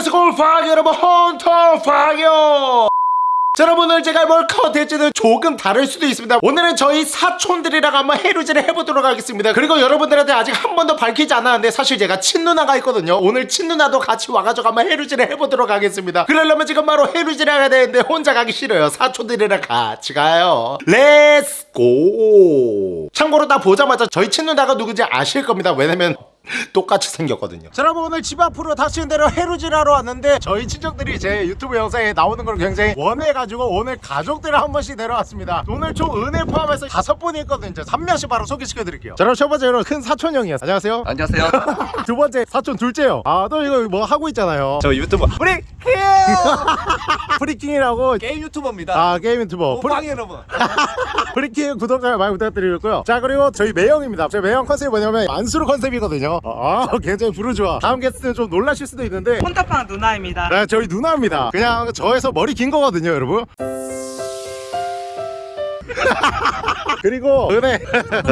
let's go 파이어 여러분 헌터팡이에요 자, 여러분 오늘 제가 뭘 컨텐츠는 조금 다를 수도 있습니다. 오늘은 저희 사촌들이랑 한번 해루질을 해보도록 하겠습니다. 그리고 여러분들한테 아직 한 번도 밝히지 않았는데 사실 제가 친누나가 있거든요. 오늘 친누나도 같이 와가지고 한번 해루질을 해보도록 하겠습니다. 그러려면 지금 바로 해루질을 해야 되는데 혼자 가기 싫어요. 사촌들이랑 같이 가요. let's go 참고로 나 보자마자 저희 친누나가 누군지 아실 겁니다. 왜냐면 똑같이 생겼거든요. 자, 여러분 오늘 집 앞으로 다시는 대로 해루질 하러 왔는데 저희 친척들이 제 유튜브 영상에 나오는 걸 굉장히 원해가지고 오늘 가족들을 한 번씩 데려왔습니다. 오늘 총 은혜 포함해서 다섯 분이 있거든요. 자, 3명씩 바로 소개시켜드릴게요. 자, 그럼 첫 번째로 큰 사촌 형이요. 안녕하세요. 안녕하세요. 두 번째 사촌 둘째요. 아, 또 이거 뭐 하고 있잖아요. 저 유튜버 프리킹! 프리킹이라고 게임 유튜버입니다. 아 게임 유튜버 프리, 오빵 여러분. 프리킹 구독자 많이 부탁드리고요. 자 그리고 저희 매형입니다. 저희 매형 컨셉이 뭐냐면 만수르 컨셉이거든요. 아 굉장히 부르주아. 다음 게스트는 좀 놀라실 수도 있는데 헌터팡 누나입니다. 네, 저희 누나입니다. 그냥 저에서 머리 긴 거거든요, 여러분. 그리고 은혜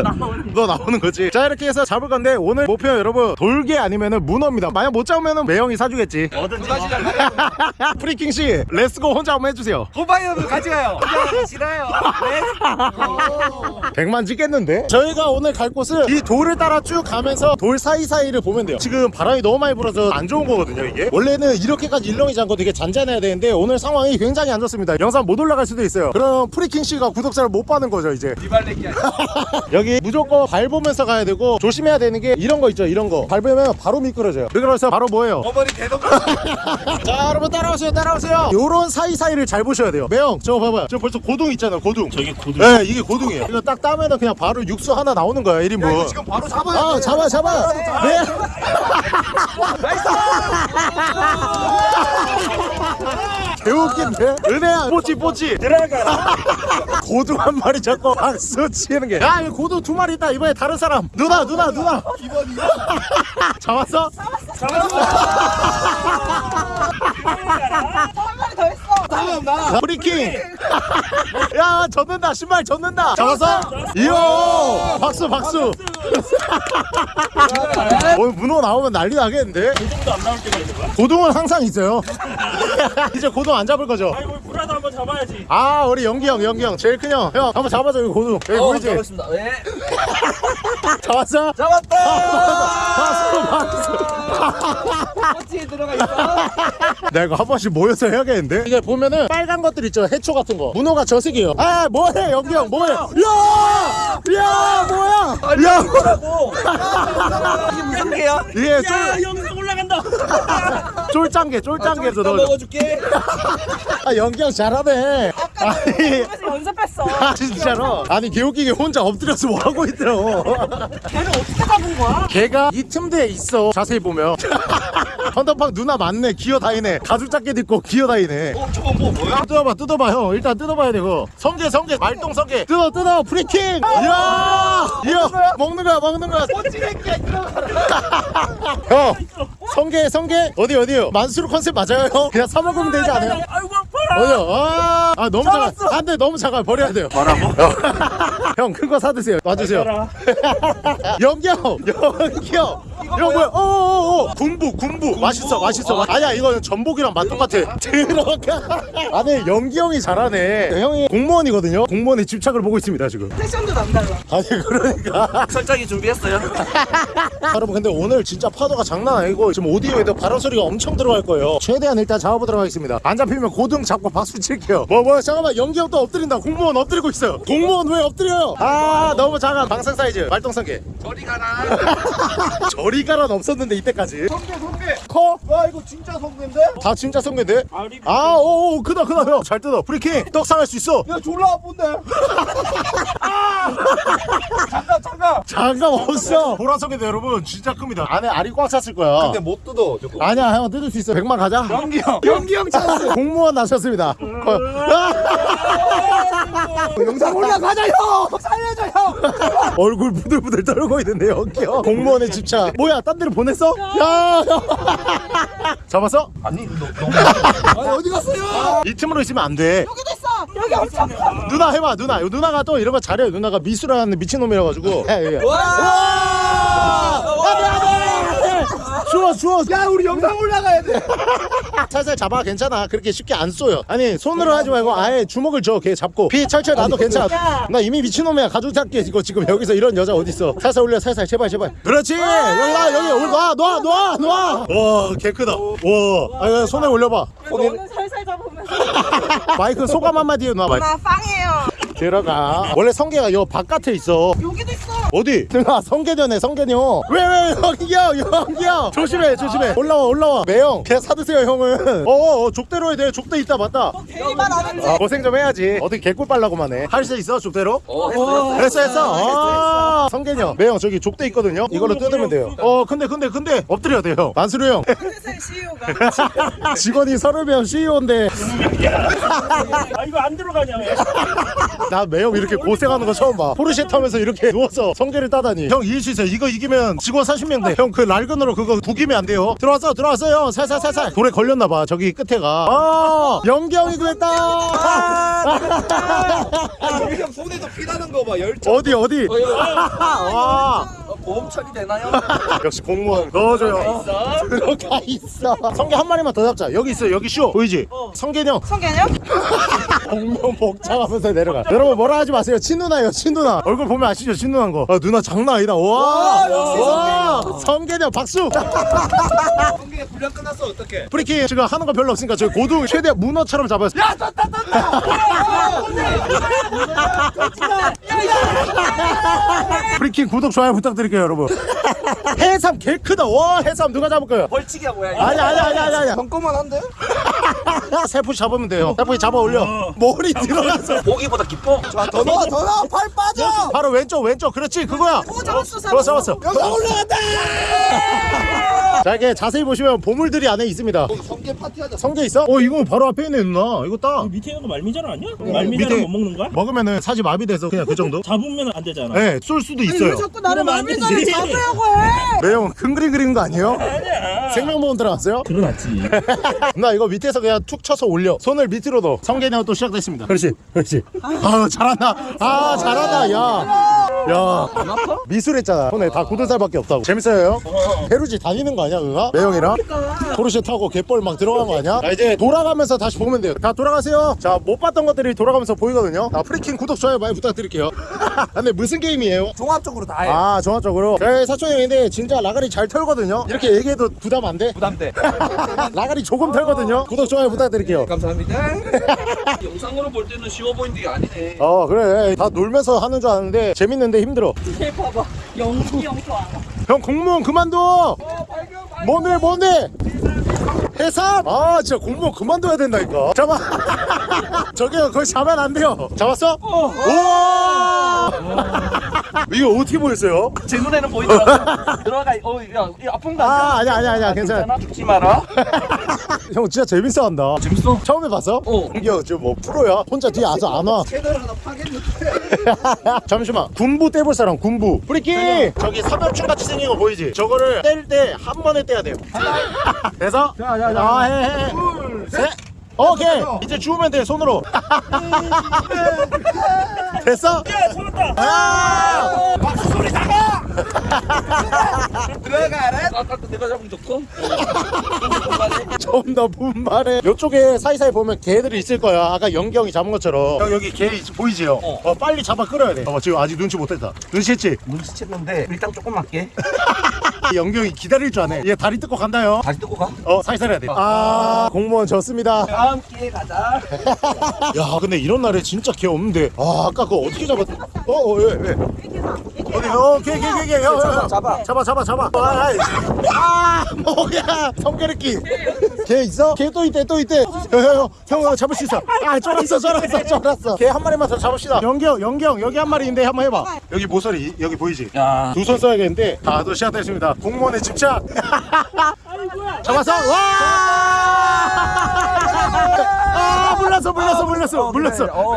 너 나오는 거지 자 이렇게 해서 잡을 건데 오늘 목표 여러분 돌개 아니면은 문어입니다 만약 못 잡으면은 매형이 사주겠지 뭐든지 뭐. 프리킹 씨 let's go 혼자 한번 해주세요 여러분 같이 가요. 혼자 싫어요. 네. 100만 찍겠는데? 저희가 오늘 갈 곳은 이 돌을 따라 쭉 가면서 돌 사이사이를 보면 돼요 지금 바람이 너무 많이 불어서 안 좋은 거거든요 이게 원래는 이렇게까지 일렁이지 않고 되게 잔잔해야 되는데 오늘 상황이 굉장히 안 좋습니다 영상 못 올라갈 수도 있어요 그럼 프리킹 씨가 구독자를 못 받는 거죠 이제 이발레기 아니야. 여기 무조건 밟으면서 가야 되고 조심해야 되는 게 이런 거 있죠 이런 거. 밟으면 바로 미끄러져요. 그래서 바로 뭐예요? 어머니 대동. 자 여러분 따라오세요 따라오세요. 요런 사이사이를 잘 보셔야 돼요. 매형 저거 봐봐요. 저 벌써 고동 있잖아요 고동. 저게 고동. 네 이게 고동이에요. 이거 딱 따면은 그냥 바로 육수 하나 나오는 거야 1인분 지금 바로 잡아야 아 돼. 잡아 잡아. 네. 개웃긴데? 은혜야 뽀찌 뽀찌 들어가. 고동 한 마리 잡고 박수 치는 게야 이거 고동 두 마리 있다. 이번에 다른 사람. 누나 누나 누나. 잡았어? 자, 프리킹 야 젖는다 신발 젖는다 잡았어? 이야 박수 박수 오늘 문어 나오면 난리 나겠는데? 고동도 안 나올 때가 있는 거야? 고동은 항상 있어요 이제 고동 안 잡을 거죠? 아이고 불라도 한번 잡아야지. 아 우리 영기 형 영기 형 제일 큰 형 형 한번 잡아줘 이거 고동 여기 보이지? 잡았습니다. 네. 잡았어? 잡았다. 박수 박수 꼬치에 들어가 있어. 내가 이거 한 번씩 모여서 해야겠는데? 이게 보면 은 빨간 것들 있죠 해초 같은 거 문어가 저색이에요 아 뭐해 영기 형 뭐해 야! 야 뭐야 야 뭐라고? 이게 무슨 개야? 이게 야 쫄, 영상 올라간다. 쫄짱개 좀 넣어 먹어줄게. 아 연기 형 잘하네 아니 그래서 연습했어. 아 진짜로 아니 개웃기게 혼자 엎드려서 뭐 하고 있더라고 걔를 어떻게 잡은 거야? 걔가 이 틈새에 있어 자세히 보면 헌터팡 누나 맞네. 기어다니네. 가죽 자켓 입고 기어다니네. 어 저거 뭐 뭐야? 뜯어봐 뜯어봐 형. 일단 뜯어봐야 되고. 성게 성게. 말똥 성게. 뜯어 뜯어. 프리킹. 이야! 이야! 먹는 거야 먹는 거야. 꼬치레끼야 형 성게 성게? 어디 어디요? 만수르 컨셉 맞아요 형? 그냥 사 먹으면 되지 않아요? 아이고 아파라. 어디요? 아, 아 너무 작아. 안돼 너무 작아. 버려야 돼요. 뭐라고 형. 큰 거 사드세요. 놔주세요. 영경 영경 형. 뭐야? 어어어. 군부 군부 맛있어 맛있어. 아니야 이거 전복이랑 맛 똑같아. 들어가. 안에 영기 형이 잘하네. 형이 공무원이거든요. 공무원의 집착을 보고 있습니다 지금. 패션도 남달라. 아니 그러니까. 설정이 준비했어요. 여러분 근데 오늘 진짜 파도가 장난 아니고 지금 오디오에도 바람 소리가 엄청 들어갈 거예요. 최대한 일단 잡아보도록 하겠습니다. 안 잡히면 고등 잡고 박수 칠게요. 뭐뭐 잠깐만. 연기 형또 엎드린다. 공무원 엎드리고 있어요. 공무원 왜 엎드려요? 아 너무 작아. 방생 사이즈. 말똥성게 저리 가라. 저리 가란 없었는데 이때까지. 성게 성게. 커? 와 이거 진짜 성게인데? 다 진짜 성게인데? 아리. 아, 오, 오, 크다, 크다, 형. 잘 뜯어. 프리킹, 떡상할 수 있어. 야 졸라 아픈데. 아! 잠깐 잠깐. 장갑 없어. 보라성게도 여러분, 진짜 큽니다. 안에 알이 꽉 찼을 거야. 근데 못 뜯어 저거. 아니야, 형 뜯을 수 있어. 100만 가자. 연기 형. 연기 형 찬스. 공무원 나셨습니다. 거- 아! 영상 올라가자 형. 살려줘 형. 얼굴 부들부들 떨고 있는데, 여기 형. 공무원의 집착. 뭐야, 딴 데로 보냈어? 야, 형. 잡았어? 아니 너 너무. 아니 어디 갔어요? 이 틈으로 있으면 안 돼. 여기도 있어. 여기 엄청 커. 누나 해봐, 누나. 요 누나가 또 이러면 잘해요. 누나가 미술하는 미친놈이라 가지고. 야, 야, 야. 와. 안돼 안돼 주워 주워 야 우리 영상 올라가야 돼. 살살 잡아 괜찮아. 그렇게 쉽게 안 쏘요 아니 손으로 하지 말고 아예 주먹을 줘걔 잡고. 피 철철 나도 괜찮아. 야. 나 이미 미친놈이야. 가족 잡기 이거 지금 여기서 이런 여자 어딨어. 살살 올려 살살. 제발 제발. 그렇지. 여기 나 여기. 올 놔, 놔, 놔, 놔. 와개 크다. 와. 아, 손에 올려봐. 너는 살살 잡으면서. 마이크 소감 한마디 해놔 마이크. 나 빵이에요 들어가. 원래 성게가 요 바깥에 있어. 여기도 있어. 어디? 아 성게녀네 성게녀. 왜왜 여기야 여기야 조심해 조심해. 올라와 올라와. 매형 그냥 사드세요 형은. 어어 족대로 해야 돼. 족대 있다 맞다. 대리만 아는지. 아, 고생 좀 해야지. 어떻게 개꿀 빨라고만 해할 수 있어 족대로? 어 했어 했어. 아 성게녀. 매형 저기 족대 있거든요? 이걸로 뜯으면 돼요. 어 근데 근데 근데. 엎드려야 돼요 만수르 형. 회사의 CEO가 직원이 서울배형 CEO인데. 아 이거 안 들어가냐 왜? 나 매형 이렇게 고생하는 거 처음 봐. 포르쉐 타면서 이렇게 누워서 성게를 따다니. 형 이길 수 있어요 이거 이기면 직원 40명 돼 형 그 랄근으로 그거 구기면 안 돼요. 들어왔어 들어왔어요 살살 살살. 돌에 걸렸나 봐. 저기 끝에가. 아 영경이 그랬다. 우리 형 손에서 피나는 거 봐. 열정. 어디 어디? 와 보험 처리되나요? 역시 공무원. 넣어줘요. 들어가 있어. 성게 한 마리만 더 잡자. 여기 있어 여기 쇼 보이지? 성게형 성게냐? 공무원 복장하면서 내려가. 여러분 뭐라 하지 마세요. 친누나예요 친누나. 얼굴 보면 아시죠? 친누나인 거. 아, 누나 장난 아니다. 와, 와 성게녀 박수. 성게 분량 끝났어. 어떡해? 프리킹 지금 하는 거 별로 없으니까 저희 고둥 최대한 문어처럼 잡아요. 야 떴다 떴다 프리킹 구독 좋아요 부탁드 릴게요 여러분. 해삼 개 크다. 와 해삼 누가 잡을 거예요? 벌칙이야 뭐야. 이거 아니 아니 아니 아니 아니 잠깐만 한데? 세푸시 잡으면 돼요. 세푸시 잡아 올려. 머리 들어가서. 보기보다 기뻐? 자더 넣어 더 넣어. 팔 빠져. 바로 왼쪽 왼쪽. 그렇지 그거야. 오 잡았어 잡았어 잡았어. 영상 올라간다. 자 이게 자세히 보시면 보물들이 안에 있습니다. 성게 파티하자 성게. 있어? 어 이거 바로 앞에 있네 누나. 이거 따 밑에 있는 거 말미잘 아니야? 밑에- 말미잘은 못 먹는 거야? 먹으면은 사지 마비돼서 그냥 그 정도? 잡으면 안 되잖아. 네, 쏠 수도 왜 있어요. 자꾸 나를 말 되지. 잡으려고 해 매형 큰 그림 그리는 거 아니에요? 아니야. 생명보험 들어갔어요? 들어놨지. 나 이거 밑에서 그냥 툭 쳐서 올려. 손을 밑으로 넣어. 성게냐고 또 시작됐습니다. 그렇지, 그렇지. 아, 잘한다. 아, 잘한다. 야, 야. 미술했잖아. 손에 다 굳은 살밖에 없다고. 재밌어요? 해루질 다니는 거 아니야, 그가? 매형이랑? 포르쉐 타고 갯벌 막 들어간 거 아니야? 자, 이제 돌아가면서 다시 보면 돼요. 다 돌아가세요. 자, 못 봤던 것들이 돌아가면서 보이거든요. 자, 프리킹 구독, 좋아요 많이 부탁드릴게요. 근데 무슨 게임이에요? 종합적으로 다해 아 종합 적으로. 저희 사촌 형인데 진짜 라가리 잘 털거든요. 이렇게 얘기해도 부담 안 돼? 부담돼. 라가리 조금 털거든요. 구독 좋아요 부탁드릴게요. 감사합니다. 영상으로 볼 때는 쉬워 보이는 게 아니네. 어 그래. 다 놀면서 하는 줄 아는데 재밌는데 힘들어. 얘 봐봐. 연기 안 와. 형 공무원 그만둬! 뭔데 뭔데 해삼? 아 진짜 공무원 그만둬야 된다니까. 잡아. 저기요 그걸 잡으면 안 돼요. 잡았어? 우와! 이거 어떻게 보였어요? 제 눈에는 보이더라고. 들어가 어야 이 아픈 거아 아니야 아니야 아니야 괜찮아 죽지 마라. 형 진짜 재밌어 한다. 재밌어? 처음에 봤어? 어. 형 지금 뭐 프로야? 혼자 뒤에 아주 안와. 채널 하나 파겠는데. 잠시만. 군부 떼볼 사람 군부. 프리키! 저기 삼엽충 같이 생긴 거 보이지? 저거를 뗄 때 한 번에 떼야 돼요. 돼서? 자 자자 아, 해, 해, 해. 셋. 오케이. 이제 주우면 돼, 손으로. 됐어? 야 잡았다. 아! 들어가라 아까 내가 잡은 좋고 좀더 분발해. 이쪽에 사이사이 보면 게들이 있을 거야. 아까 영경이 잡은 것처럼. 형, 여기 게 있- 보이지요? 어. 빨리 잡아 끌어야 돼. 어, 지금 아직 눈치 못 했다. 눈치챘지? 눈치챘는데 일단 조금 맞게 영경이 기다릴 줄 아네. 얘 다리 뜯고 간다요. 다시 뜨고 가 어, 사이사이 해야 돼. 아, 공무원 졌습니다. 다음 기회에 가자 야, 근데 이런 날에 진짜 개 없는데. 아, 아까 그거 어떻게 잡았? 어, 어, 왜, 왜? 어디? 어, 개, 개, 개, 개. 형, 형, 형. 잡아. 잡아, 잡아, 잡아. 아, 아이. 아, 뭐야? 성게르끼. 개 있어? 개또 있대, 또 있대. 형, 형, 형, 형, 잡을 수 있어. 아, 쫄았어, 쫄았어, 쫄았어. 개한 마리만 더 잡읍시다. 영경, 영경, 여기 한 마리인데 한번 해봐. 여기 모서리, 여기 보이지? 야두손 써야겠는데 다또 시작됐습니다. 공무원의 집착. 잡았어. 와! 아, 물렀어, 물렀어, 물렀어, 물렀어. 어,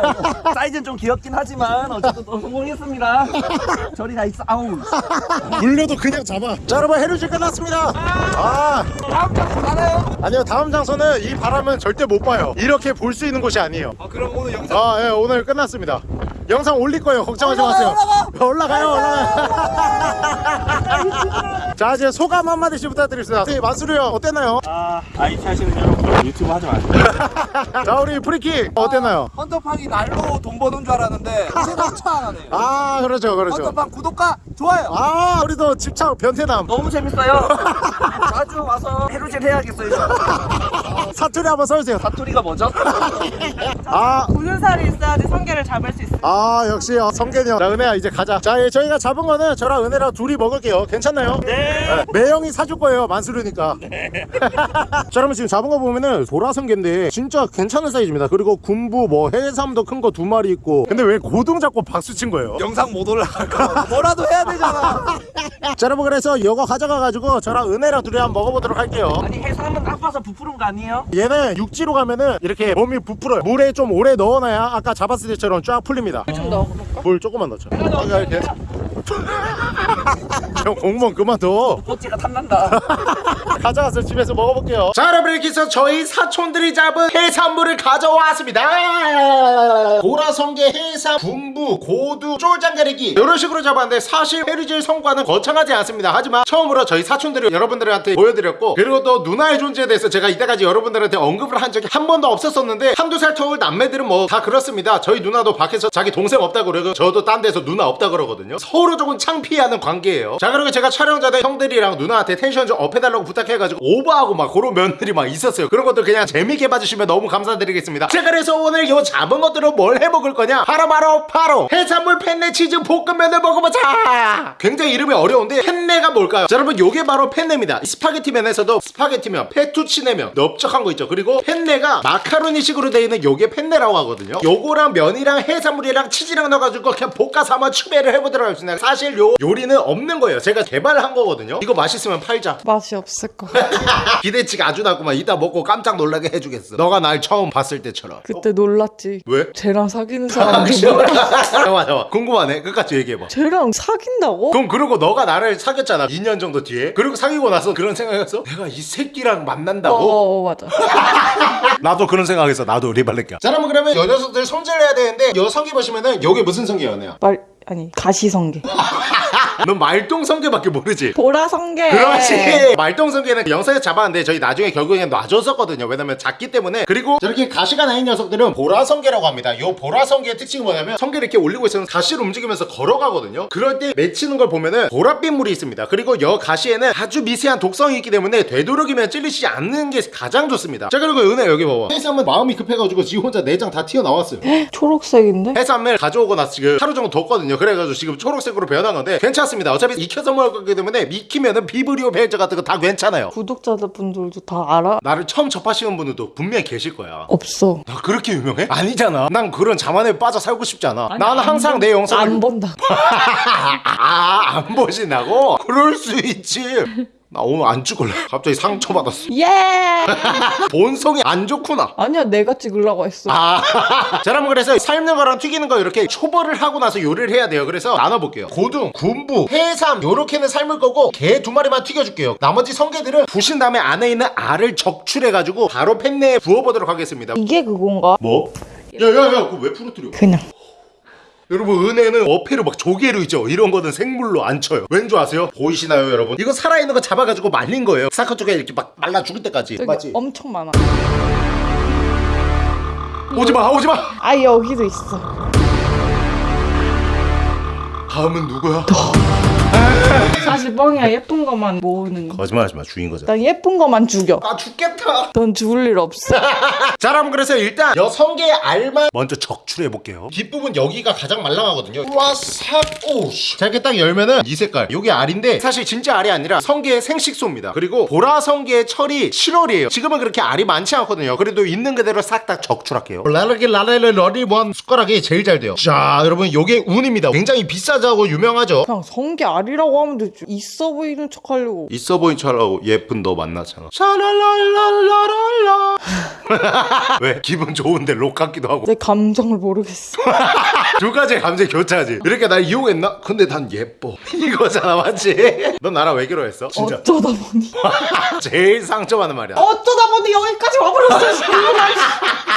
사이즈는 좀 귀엽긴 하지만 어쨌든 또 성공했습니다 저리 가 있어 아우 물려도 그냥 잡아. 자, 여러분 해루질 끝났습니다. 아, 다음 장소 가나요? 아니요. 다음 장소는 이 바람은 절대 못 봐요. 이렇게 볼 수 있는 곳이 아니에요. 아 그럼 오늘 영상 아, 예, 오늘 끝났습니다. 영상 올릴 거예요 걱정하지 마세요 올라가 요 올라가요 자 이제 소감 한마디씩 부탁드리겠습니다 네, 만수르 형 어땠나요? 아 IT 하시는 여러분 유튜브 하지 마세요 자 우리 프리키 어땠나요? 헌터팡이 날로 돈 버는 줄 알았는데 생각차 안 하네요. 아 그렇죠 그렇죠 헌터팡 구독과 좋아요. 아 우리도 집착 변태남 너무 재밌어요. 자주 와서 해루질 해야겠어요. 사투리 한번 써주세요 사투리가 뭐죠? 아 굳은 살이 있어야지 성게를 잡을 수. 아 역시 어, 성균이 형. 자 은혜야 이제 가자. 자 예, 저희가 잡은 거는 저랑 은혜랑 둘이 먹을게요. 괜찮나요? 네. 매형이 사줄 거예요 만수르니까. 자 여러분 지금 잡은 거 보면은 도라성게인데 진짜 괜찮은 사이즈입니다. 그리고 군부 뭐 해삼도 큰 거 두 마리 있고. 근데 왜 고등 잡고 박수 친 거예요? 영상 못 올라갈까? 뭐라도 해야 되잖아. 자 여러분 그래서 이거 가져가가지고 저랑 은혜랑 둘이 한번 먹어보도록 할게요. 아니 해삼은 아파서 부푸른 거 아니에요? 얘는 육지로 가면은 이렇게 몸이 부풀어요. 물에 좀 오래 넣어놔야 아까 잡았을 때처럼 쫙 풀립니다. 좀 넣어볼까? 물 조금만 넣자. 아, 이렇게. 형 공무원 그만둬. 꼬치가 탐난다. 가져가서 집에서 먹어볼게요. 자 여러분 이렇게 해서 저희 사촌들이 잡은 해산물을 가져왔습니다. 보라성게, 해삼, 군부, 고둥, 졸장게 이렇게 이런 식으로 잡았는데 사실 해루질 성과는 거창하지 않습니다. 하지만 처음으로 저희 사촌들이 여러분들한테 보여드렸고 그리고 또 누나의 존재에 대해서 제가 이때까지 여러분들한테 언급을 한 적이 한 번도 없었었는데 한두 살 터울 남매들은 뭐 다 그렇습니다. 저희 누나도 밖에서 자기 동생 없다고 그러고 저도 딴 데서 누나 없다 그러거든요. 서로 조금 창피해하는 관계예요. 자 그리고 제가 촬영자들 형들이랑 누나한테 텐션 좀 up해달라고 부탁해가지고 오버하고 막 그런 면들이 막 있었어요. 그런 것들 그냥 재밌게 봐주시면 너무 감사드리겠습니다. 자 그래서 오늘 요 잡은 것들은 뭘 해먹을 거냐? 바로 바로 바로 해산물 펜네 치즈 볶음면을 먹어보자. 굉장히 이름이 어려운데 펜네가 뭘까요? 자 여러분 요게 바로 펜네입니다. 스파게티면에서도 스파게티면, 페투치네면 넓적한 거 있죠. 그리고 펜네가 마카로니식으로 되어 있는 요게 펜네라고 하거든요. 요거랑 면이랑 해산물이랑 치즈랑 넣어가지고 그냥 볶아서 한번 추배를 해보도록 하겠습니다. 사실 요 요리는 없는 거예요. 제가 개발한 거거든요. 이거 맛있으면 팔자. 맛이 없을 거. 기대치가 아주 낮구만. 이따 먹고 깜짝 놀라게 해주겠어. 너가 날 처음 봤을 때처럼. 그때 놀랐지. 왜? 쟤랑 사귀는 사람 잠깐만 잠깐만 궁금하네 끝까지 얘기해봐 쟤랑 사귄다고? 그럼 그러고 너가 나를 사귀었잖아 2년 정도 뒤에 그리고 사귀고 나서 그런 생각했어? 내가 이 새끼랑 어, 만난다고? 어, 맞아. 나도 그런 생각했어 나도 리발렛게 자 그러면 그러면 여 녀석들 손질을 해야 되는데 여 성게 보시면은 요게 무슨 언니야? 말 아니 가시성게. 넌 말똥 성게밖에 모르지? 보라성게. 그렇지 말똥성게는 영상에서 잡았는데 저희 나중에 결국엔 놔줬었거든요 왜냐면 작기 때문에 그리고 저렇게 가시가 나인 녀석들은 보라성게라고 합니다 요 보라성게의 특징이 뭐냐면 성게를 이렇게 올리고 있으면 가시를 움직이면서 걸어가거든요 그럴 때 맺히는 걸 보면은 보랏빛 물이 있습니다 그리고 여 가시에는 아주 미세한 독성이 있기 때문에 되도록이면 찔리지 않는 게 가장 좋습니다 자 그리고 은혜 여기 봐봐 해삼은 마음이 급해가지고 지 혼자 내장 다 튀어나왔어요 초록색인데? 해삼을 가져오고 나서 지금 하루 정도 뒀거든요. 그래가지고 지금 초록색으로 변한 건데 괜찮습니다. 어차피 익혀서 먹을 거기 때문에 익히면은 비브리오 벨저 같은 거 다 괜찮아요. 구독자들 분들도 다 알아? 나를 처음 접하시는 분들도 분명히 계실 거야. 없어. 나 그렇게 유명해? 아니잖아. 난 그런 자만에 빠져 살고 싶지 않아. 아니, 나는 안 항상 본- 내 영상을 안 본다. 아, 안 보신다고? 그럴 수 있지. 나 오늘 안 찍을래. 갑자기 상처받았어. 예. 본성이 안 좋구나. 아니야 내가 찍으려고 했어. 아, 자, 여러분 그래서 삶는 거랑 튀기는 거 이렇게 초벌을 하고 나서 요리를 해야 돼요. 그래서 나눠볼게요. 고등, 군부, 해삼 요렇게는 삶을 거고 게두 마리만 튀겨줄게요. 나머지 성게들은 부신 다음에 안에 있는 알을 적출해가지고 바로 팬내에 부어보도록 하겠습니다. 이게 그건가? 뭐? 야야야 그거 왜 풀어뜨려? 그냥. 여러분 은혜는 어패로 막 조개로 있죠 이런 거는 생물로 안 쳐요 왠 줄 아세요? 보이시나요 여러분? 이거 살아있는 거 잡아가지고 말린 거예요 사커 쪽에 이렇게 막 말라 죽을 때까지 맞지? 엄청 많아. 오지마 오지마 아 여기도 있어. 다음은 누구야? 사실 뻥이야. 예쁜 것만 모으는 거. 거짓말하지마. 주인 거잖아 난 예쁜 것만 죽여. 나 죽겠다. 넌 죽을 일 없어. 자 그럼 그래서 일단 여 성게의 알만 먼저 적출해 볼게요. 뒷부분 여기가 가장 말랑하거든요. 와삭 오씨. 자 이렇게 딱 열면은 이 색깔. 요게 알인데 사실 진짜 알이 아니라 성게의 생식소입니다. 그리고 보라 성게의 철이 7월이에요. 지금은 그렇게 알이 많지 않거든요. 그래도 있는 그대로 싹 다 적출할게요. 라라기 라라리 러리 원 숟가락이 제일 잘 돼요 자 여러분 요게 우니입니다 굉장히 비싸다고 유명하죠 그냥 성게 알이라고 하면 되지. 있어 보이는 척 하려고. 있어 보인 척하고 예쁜 너 만나잖아 샤랄랄랄랄랄라 왜 기분 좋은데 록 같기도 하고 내 감정을 모르겠어. 두 가지 감정 교차하지 이렇게 날 이용했나? 근데 난 예뻐 이거잖아 맞지? 넌 나랑 왜 결혼했어? 진짜 어쩌다 보니. 제일 상처받는 말이야 어쩌다 보니 여기까지 와버렸어. 지금.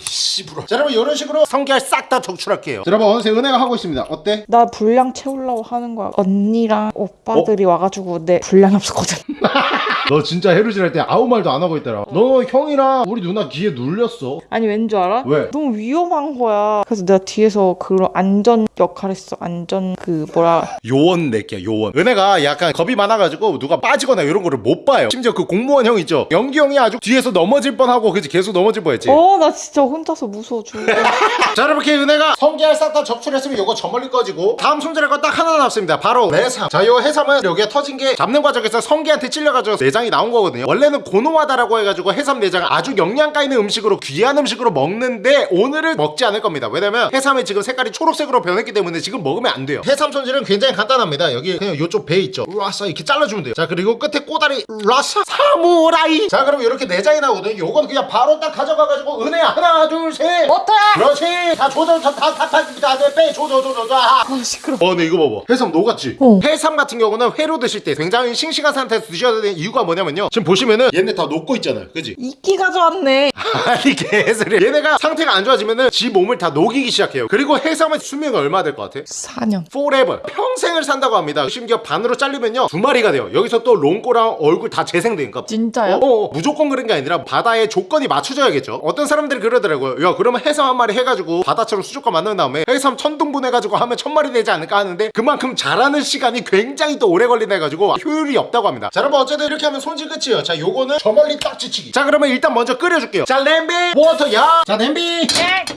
씨부러 자 여러분 이런 식으로 성게알 싹다 적출할게요 자, 여러분 어느새 은혜가 하고 있습니다 어때? 나 분량 채우려고 하는 거야. 언니랑 오빠 들이 와가지고 내 분량이 없었거든. 너 진짜 해루질 할 때 아무 말도 안 하고 있더라. 너 형이랑 우리 누나 귀에 눌렸어. 아니 왠 줄 알아? 왜? 너무 위험한 거야. 그래서 내가 뒤에서 그런 안전 역할 했어. 안전 그 뭐라. 요원 낼게요 요원. 은혜가 약간 겁이 많아가지고 누가 빠지거나 이런 거를 못 봐요. 심지어 그 공무원 형 있죠? 연기 형이 아주 뒤에서 넘어질 뻔하고 그치 계속 넘어질 뻔했지. 어 나 진짜 혼자서 무서워 죽어. 자 여러분 이렇게 은혜가 성게알 싹 다 적출했으면 요거 저 멀리 꺼지고 다음 손질할 거 딱 하나 남습니다. 바로 해삼. 자요 해삼은 여기에 터진 게 잡는 과정에서 성게한테 찔려가지고 내 장이 나온 거거든요. 원래는 고노하다라고 해가지고 해삼 내장을 아주 영양가 있는 음식으로 귀한 음식으로 먹는데 오늘은 먹지 않을 겁니다. 왜냐면 해삼이 지금 색깔이 초록색으로 변했기 때문에 지금 먹으면 안 돼요. 해삼 손질은 굉장히 간단합니다. 여기 그냥 요쪽 배 있죠? 라싸 이렇게 잘라주면 돼요. 자 그리고 끝에 꼬다리 라싸. 사무라이! 자 그럼 이렇게 내장이 나오거든요. 요건 그냥 바로 딱 가져가가지고 은혜야. 하나 둘셋! 못해. 그렇지! 다 조져 다다다다빼! 조져 조져 자 아. 시끄러. 어, 근데 이거 봐봐. 해삼 녹았지? 어. 해삼 같은 경우는 회로 드실 때 굉장히 싱싱한 상태에서 드셔야 되는 이유가 뭐냐면요. 지금 보시면은 얘네 다 녹고 있잖아요. 그지? 이끼 가져왔네. 아니, 개소리. 얘네가 상태가 안 좋아지면은 지 몸을 다 녹이기 시작해요. 그리고 해삼의 수명이 얼마 될 것 같아? 4년. forever. 평생을 산다고 합니다. 심지어 반으로 잘리면요. 두 마리가 돼요. 여기서 또 롱꼬랑 얼굴 다 재생되니까. 진짜요? 어, 어, 무조건 그런 게 아니라 바다의 조건이 맞춰져야겠죠. 어떤 사람들이 그러더라고요. 야, 그러면 해삼 한 마리 해가지고 바다처럼 수족관 만든 다음에 해삼 천 등분 해가지고 하면 천 마리 되지 않을까 하는데 그만큼 자라는 시간이 굉장히 또 오래 걸린다 해가지고 효율이 없다고 합니다. 자, 여러분 어쨌든 이렇게 하면 손질 끝이에요. 자, 요거는 저 멀리 딱 지치기. 자, 그러면 일단 먼저 끓여줄게요. 자, 냄비, water, 야. 자, 냄비.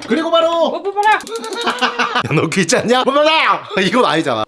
그리고 바로 오빠 봐라. 야, 너 귀찮냐? 이건 아니잖아.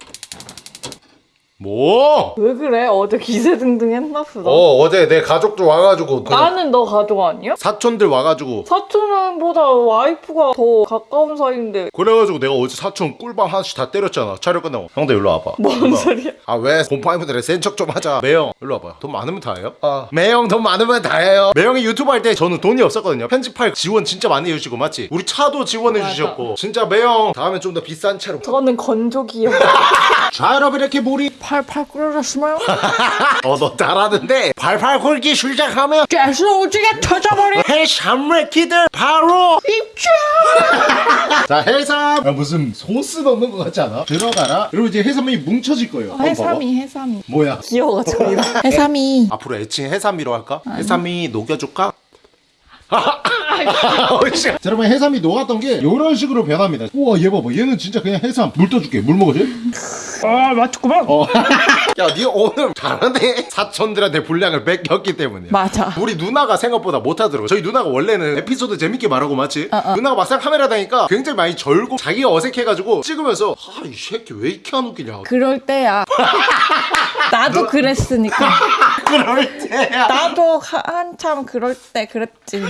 뭐? 왜 그래? 어제 기세 등등 했나 보다. 어, 어제 내 가족들 와가지고 그 나는 너 가족 아니야? 사촌들 와가지고 사촌은보다 와이프가 더 가까운 사이인데 그래가지고 내가 어제 사촌 꿀밤 하나씩 다 때렸잖아 촬영 끝나고 형들 일로 와봐 뭔 소리야? 아왜 곰팡이분들에 센척 좀 하자 매형 일로 와봐 돈 많으면 다 해요? 아 매형 돈 많으면 다 해요 매형이 유튜브 할 때 저는 돈이 없었거든요 편집할 지원 진짜 많이 해주시고 맞지? 우리 차도 지원해. 주셨고 진짜 매형 다음에 좀 더 비싼 차로 저는 건조기요. 자 여러분 이렇게 물이 팔팔 끓여졌으면 어너 잘하는데 팔팔 굴기 시작하면 가스 오지게 터져버려. 해산물기들 바로 입장. 자 해삼 아, 무슨 소스 넣는 것 같지 않아? 들어가라 그리고 이제 해삼이 뭉쳐질 거예요 봐봐. 해삼이 해삼이. 뭐야 귀여워가지고 이거. 해삼이. 앞으로 애칭 해삼이로 할까? 해삼이 녹여줄까? 어, 씨. 자, 여러분 해삼이 녹았던 게 이런 식으로 변합니다 우와 얘 봐봐 얘는 진짜 그냥 해삼 물 떠줄게 물 먹어줘? 아 맞췄구만. 어. 야니 오늘 잘하네 사촌들한테 분량을 뺏겼기 때문에 맞아. 우리 누나가 생각보다 못하더라고 저희 누나가 원래는 에피소드 재밌게 말하고 맞지? 누나가 막상 카메라 다니까 굉장히 많이 절고 자기가 어색해가지고 찍으면서 아 이 새끼 왜 이렇게 안 웃기냐 그럴 때야. 나도 그랬으니까. 그럴 때야 나도 하- 한참 그럴 때 그랬지.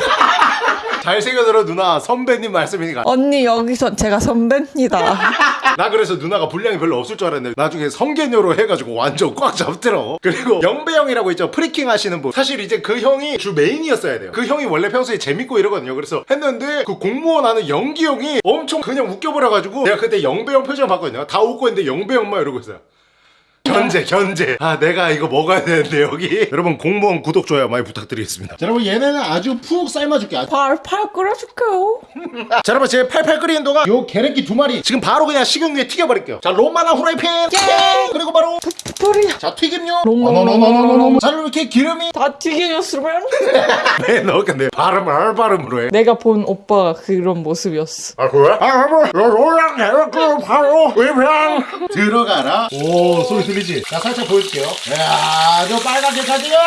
잘생겨들어 누나 선배님 말씀이니까 언니 여기서 제가 선배입니다. 나 그래서 누나가 분량이 별로 없을 줄 알았는데 나중에 성견녀로 해가지고 완전 꽉 잡더라고 그리고 영배 형이라고 있죠. 프리킹 하시는 분. 사실 이제 그 형이 주 메인이었어야 돼요. 그 형이 원래 평소에 재밌고 이러거든요. 그래서 했는데 그 공무원 하는 연기 형이 엄청 그냥 웃겨버려가지고 내가 그때 영배 형 표정 봤거든요. 다 웃고 있는데 영배 형만 이러고 있어요 견제 견제. 아 내가 이거 먹어야 되는데 여기. 여러분 공무원 구독 좋아요 많이 부탁드리겠습니다. 자 여러분 얘네는 아주 푹 삶아줄게. 아주 팔팔 끓여줄게요. 자 여러분 제 팔팔 끓이는 동안 요 계란기 두 마리 지금 바로 그냥 식용유에 튀겨버릴게요. 자 로마나 후라이팬. 그리고 바로. 자 튀김요 롱롱롱롱롱롱. 자 이렇게 기름이 다 튀겨졌으면? 왜너 근데 발음을 할 발음으로 해. 내가 본 오빠가 그런 모습이었어. 아 그래? 아 여러분 로랑 계란기 바로 위편 들어가라. 오 소리 들리 지? 자 살짝 보여줄게요. 이야 저 빨갛게 가지요!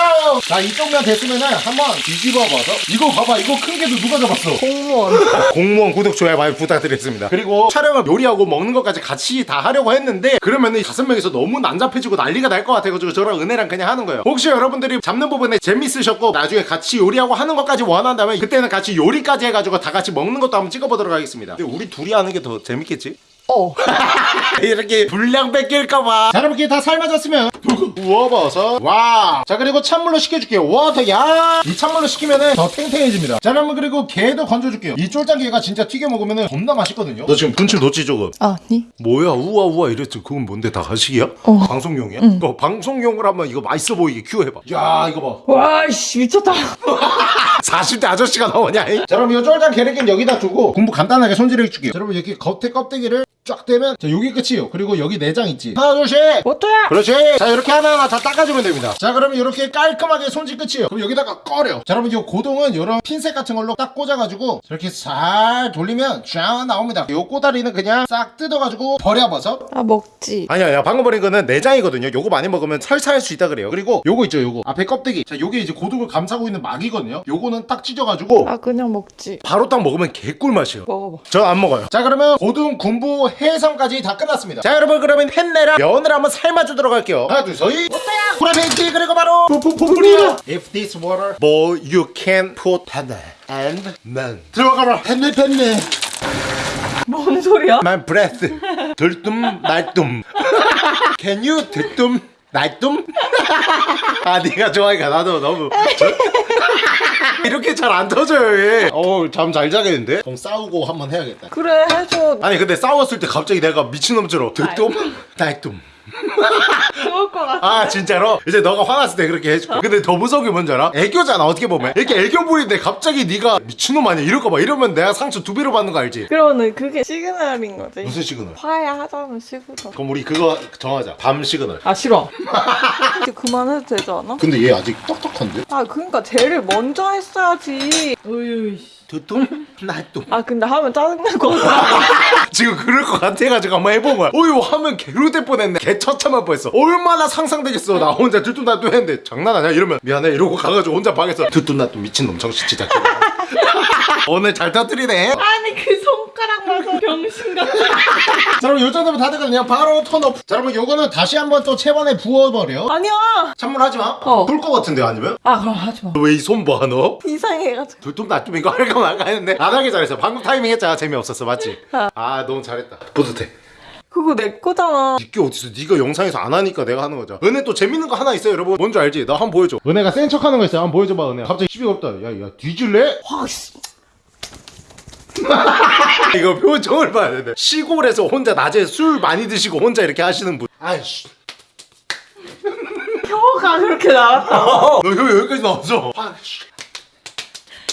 자 이쪽면 됐으면은 한번 뒤집어 봐서. 이거 봐봐 이거 큰 게도 누가 잡았어? 공무원. 공무원 구독 좋아요 많이 부탁드리겠습니다. 그리고 촬영을 요리하고 먹는 것까지 같이 다 하려고 했는데 그러면은 다섯 명이서 너무 난잡해지고 난리가 날 것 같아가지고 저랑 은혜랑 그냥 하는 거예요. 혹시 여러분들이 잡는 부분에 재밌으셨고 나중에 같이 요리하고 하는 것까지 원한다면 그때는 같이 요리까지 해가지고 다 같이 먹는 것도 한번 찍어보도록 하겠습니다. 근데 우리 둘이 하는 게 더 재밌겠지? 어. 이렇게 분량 뺏길까봐. 자 여러분 이렇게 다 삶아졌으면. 우워버섯 와자 그리고 찬물로 식혀줄게요. water 야이 찬물로 식히면은 더 탱탱해집니다. 자 여러분 그리고 게도 건져줄게요. 이 쫄짱게가 진짜 튀겨 먹으면은 겁나 맛있거든요. 너 지금 분칠 놓지 조금? 아니. 뭐야? 우와 우와. 이랬지 그건 뭔데? 다 가식이야? 어. 방송용이야? 너 방송용을 한번 이거 맛있어 보이게 큐 해봐. 야 이거 봐. 와씨 미쳤다. 40대 아저씨가 나오냐 이? 자 그럼 이 쫄짱 게르기는 여기다 두고 군부 간단하게 손질해 줄게요. 자, 여러분 이렇게 겉에 껍데기를 쫙 떼면 자 여기 끝이에요 그리고 여기 내장 있지 하나 둘셋 뭐또야? 그렇지 자 이렇게 하나하나 다 닦아주면 됩니다 자 그러면 이렇게 깔끔하게 손질 끝이에요 그럼 여기다가 꺼려 자 여러분 이 고둥은 이런 핀셋 같은 걸로 딱 꽂아가지고 이렇게 살 돌리면 쫙 나옵니다 요 꼬다리는 그냥 싹 뜯어가지고 버려버섯 아 먹지. 아니야, 야, 방금 버린 거는 내장이거든요. 요거 많이 먹으면 설사할 수 있다 그래요. 그리고 요거 있죠, 요거. 앞에 껍데기. 자, 요게 이제 고둥을 감싸고 있는 막이거든요. 요거는 딱 찢어가지고 아 그냥 먹지. 바로 딱 먹으면 개꿀 맛이에요. 먹어봐. 저 안 먹어요. 자, 그러면 고둥, 군부, 해삼까지 다 끝났습니다. 자, 여러분, 그러면 펜네랑 면을 한번 삶아주도록 할게요. 하나, 둘, 서이. 어때요? 프라이팬티, 그리고 바로 푸푸푸푸리야. If this water boil, you can put 펜네 and 면. 들어가라. 햇내, 햇내. 뭔 소리야? My breath. 들뜸 날뜸. Can you 들뜸 날뜸? 아 네가 좋아하니까 나도 너무 이렇게 잘 안 터져요 얘. 어우 잠 잘 자겠는데? 그럼 싸우고 한번 해야겠다. 그래 해줘. 아니 근데 싸웠을 때 갑자기 내가 미친놈처럼 들뜸 날뜸. 것 같아. 아 진짜로? 이제 너가 화났을 때 그렇게 해줄게 근데 더 무서운 게 뭔지 알아? 애교잖아 어떻게 보면 이렇게 애교 부리는데 갑자기 네가 미친놈 아니야 이럴까 봐 이러면 내가 상처 두 배로 받는 거 알지? 그러면 그게 시그널인 거지. 무슨 시그널? 화야 하자면 시그널. 그럼 우리 그거 정하자 밤 시그널 아 싫어. 이제 그만해도 되지 않아? 근데 얘 아직 똑똑한데? 아 그러니까 쟤를 먼저 했어야지. 으유. 두뚱 나뚱 아 근데 하면 짜증날 것 같아. 지금 그럴 것 같아가지고 한번 거야. 어휴 하면 개로 될 뻔했네. 개처참할 뻔했어. 얼마나 상상되겠어. 나 혼자 두뚱 나뚱 했는데 장난 아니야 이러면 미안해. 이러고 가가지고 혼자 방에서 두뚱 나뚱 미친놈 정신 진짜 오늘 잘 터뜨리네. 아니 그손 가락 봐서 병신 같아. 자 그럼 요 정도면 다 됐거든요 바로 턴오프 자 그러면 요거는 다시 한번 또 채반에 부어버려 아니야. 찬물하지 마 어. 불것 같은데 아니면? 아 그럼 하지 마. 왜 이 손 봐 너? 이상해가지고. 둘뚱 나뚱 이거 할까 말까 했는데 안 하길 잘했어 방금 타이밍 했잖아 재미없었어 맞지? 아 너무 잘했다 뿌듯해 그거 내 거잖아. 이게 어딨어 네가 영상에서 안 하니까 내가 하는 거죠 은혜 또 재밌는 거 하나 있어요 여러분 뭔지 알지? 나 한번 보여줘 은혜가 센 척 하는 거 있어요 한번 보여줘봐 은혜 갑자기 시비 없다 야야 뒤질래? 와 씨. 이거 표정을 봐야 돼. 시골에서 혼자 낮에 술 많이 드시고 혼자 이렇게 하시는 분. 아이씨. 혀가 그렇게 나왔다. 너 여기, 여기까지 나왔어.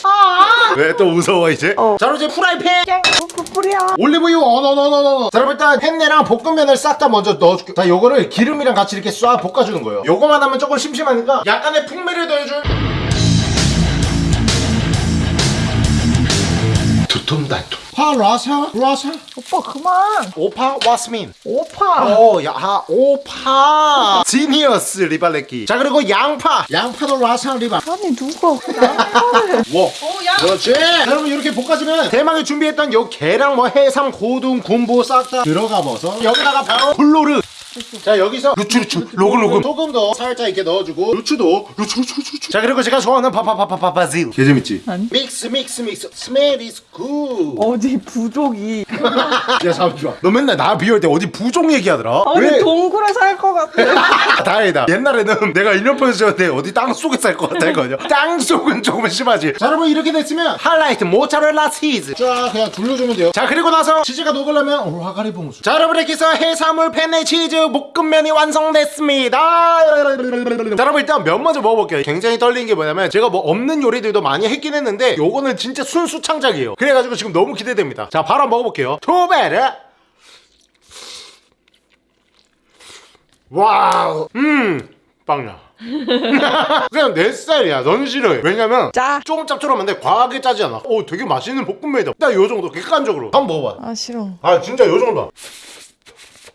아. 왜또 무서워 이제? 어. 자 그럼 이제 프라이팬! 뿌뿌뿌리야. 올리브유 어너너너너 자 그럼 일단 햄내랑 볶음면을 싹 다 먼저 넣어줄게 자 요거를 기름이랑 같이 이렇게 쏴 볶아주는 거예요. 요거만 하면 조금 심심하니까 약간의 풍미를 더해줄 두툼달툼. 파 라사 라사 오빠 그만. 오파 와스민. 오빠. 오야 아, 오파. 지니어스 리발레키 자 그리고 양파. 양파도 라사 리발. 아니 누가 양파를. 워 그렇지. 자, 여러분 이렇게 볶아주면 대망의 준비했던 요 게랑 뭐 해삼 고둥 군부 싹다 들어가 버서 여기다가 바로 블로르 자 여기서 루추 루추. 로글로글 소금도 살짝 이렇게 넣어주고 루추도 루추 루추 루추 루추. 자 그리고 제가 좋아하는 파파파파파바질 개 재밌지? 아니. mix mix mix. smell is good 어디 부족이. 야 잠시만 너 맨날 나 비울 때 어디 부종 얘기하더라? 어디 동굴에 살 것 같아. 다행이다. 옛날에는 내가 1년 보여줬는데 어디 땅속에 살 것 같아 했거든요? 땅속은 조금 심하지. 자 여러분 이렇게 됐으면 하이라이트 모짜렐라 치즈 쫙 그냥 둘러주면 돼요. 자 그리고 나서 치즈가 녹으려면 오라가리 봉수. 자 여러분 이렇게 해서 해산물 펜네 치즈 볶음면이 완성됐습니다. 자 여러분 일단 면 먼저 먹어볼게요. 굉장히 떨리는 게 뭐냐면 제가 뭐 없는 요리들도 많이 했긴 했는데 요거는 진짜 순수 창작이에요. 그래가지고 지금 너무 기대됩니다. 자 바로 먹어볼게요. 초베르. wow. 음 빵야. 그냥 내 스타일이야. 넌 싫어해. 왜냐면 짜. 조금 짭조름한데 과하게 짜지 않아. 오 되게 맛있는 볶음면이다. 딱요 정도 객관적으로. 한번 먹어봐. 아 싫어. 아 진짜 요 정도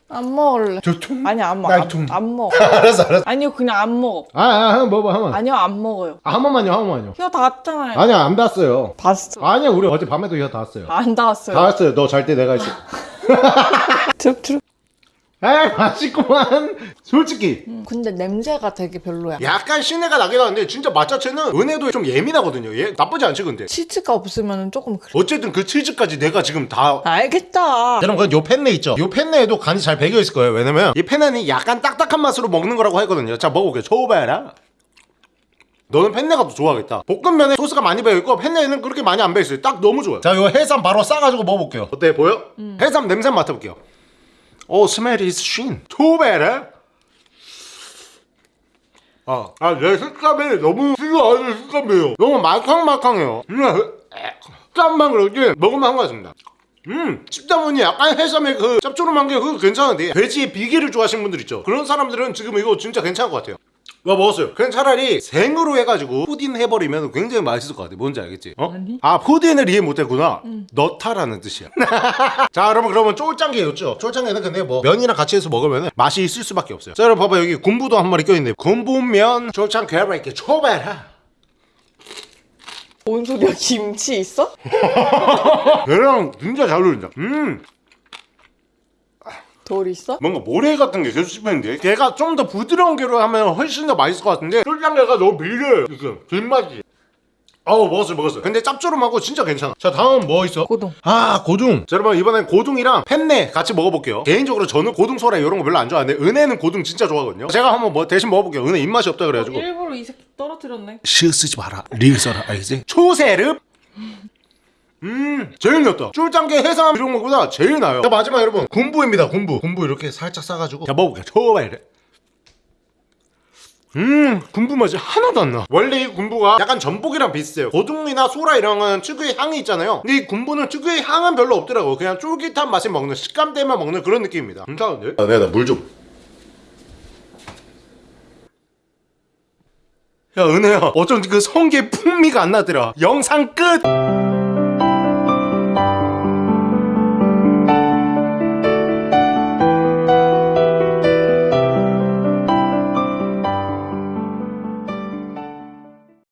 안 먹을래. 저 통 아니 안 먹어. 날 안, 통. 안 먹어. 알았어 알았어 아니요 그냥 안 먹어. 아, 아 한번 먹어봐 한번 아니요 안 먹어요. 아, 한 번만요 한 번만요 혀 닿았잖아요. 아니야 안 닿았어요 봤어. 아니야 우리 어제 밤에도 이거 닿았어요 안 닿았어요. 닿았어요 너 잘 때 내가 있어 트럭 트럭. 에 맛있구만. 솔직히. 음, 근데 냄새가 되게 별로야. 약간 신내가 나긴 하는데 진짜 맛 자체는 은혜도 좀 예민하거든요. 얘 나쁘지 않지 근데? 치즈가 없으면 조금 그래. 어쨌든 그 치즈까지 내가 지금 다 알겠다. 여러분 요 펜네 있죠? 요 펜네에도 간이 잘 배겨 있을 거예요. 왜냐면 이 펜네는 약간 딱딱한 맛으로 먹는 거라고 하거든요. 자 먹어볼게요. 초바라. 너는 펜네가 더 좋아하겠다. 볶음면에 소스가 많이 배어있고 펜네는 그렇게 많이 안 배어있어요. 딱 너무 좋아요. 자요 해삼 바로 싸가지고 먹어볼게요. 어때 보여? 해삼 냄새 맡아볼게요 오 smell is 쉰 초바라 아, 아, 내 식감이 너무 싫어하는 식감이에요. 너무 말캉말캉해요. 음, 식감만 그렇지 먹으면 한 것 같습니다. 음, 씹다 보니 약간 해삼의 그 짭조름한 게 그거 괜찮은데 돼지의 비계를 좋아하시는 분들 있죠. 그런 사람들은 지금 이거 진짜 괜찮을 것 같아요. 와 먹었어요. 그냥 차라리 생으로 해가지고 푸딘 해버리면 굉장히 맛있을 것 같아. 뭔지 알겠지? 어? 아니. 아 푸딘을 이해 못했구나. 넣다라는 뜻이야. 자 여러분 그러면 쫄짱게였죠. 쫄짱게는 근데 뭐 면이랑 같이 해서 먹으면 맛이 있을 수밖에 없어요. 자 여러분 봐봐 여기 군부도 한 마리 껴있네. 군부면 쫄짱게가 이렇게 초배라. 뭔 소리야? 김치 있어? 얘랑 진짜 잘 어울린다. 음. 돌 있어? 뭔가 모래 같은 게 계속 씹히는데? 걔가 좀 더 부드러운 게로 하면 훨씬 더 맛있을 것 같은데? 쫄짱게가 너무 밀려요 지금. 뒷맛이. 어우 먹었어요 먹었어요. 근데 짭조름하고 진짜 괜찮아. 자 다음 뭐 있어? 고동. 아 고둥. 자 여러분 이번엔 고둥이랑 펜네 같이 먹어볼게요. 개인적으로 저는 고둥 소라 이런 거 별로 안 좋아하는데 은혜는 고둥 진짜 좋아하거든요. 제가 한번 뭐 대신 먹어볼게요. 은혜 입맛이 없다 그래가지고. 일부러 이 새끼 떨어뜨렸네. 시 쓰지 마라. 리을 써라. 알겠지? 초세릅 음 제일 낫다. 쫄짱게 해삼 이런 거보다 제일 나아요. 자 마지막 여러분. 군부입니다 군부. 군부 이렇게 살짝 싸가지고. 자 먹어볼게요. 초바이래. 음 군부 맛이 하나도 안 나. 원래 이 군부가 약간 전복이랑 비슷해요. 고등미나 소라 이런 건 특유의 향이 있잖아요. 근데 이 군부는 특유의 향은 별로 없더라고 그냥 쫄깃한 맛이 먹는 식감 때문에 먹는 그런 느낌입니다. 괜찮은데? 아, 내가 물좀. 야 은혜야. 어쩐지 그 성게 풍미가 안 나더라. 영상 끝